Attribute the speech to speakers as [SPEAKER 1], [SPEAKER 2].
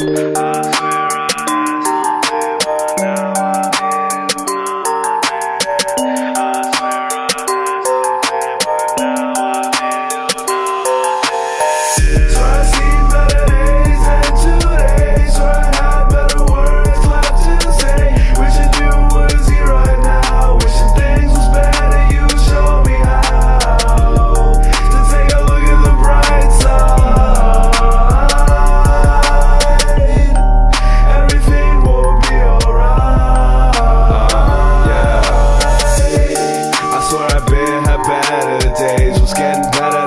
[SPEAKER 1] Uh. When I getting about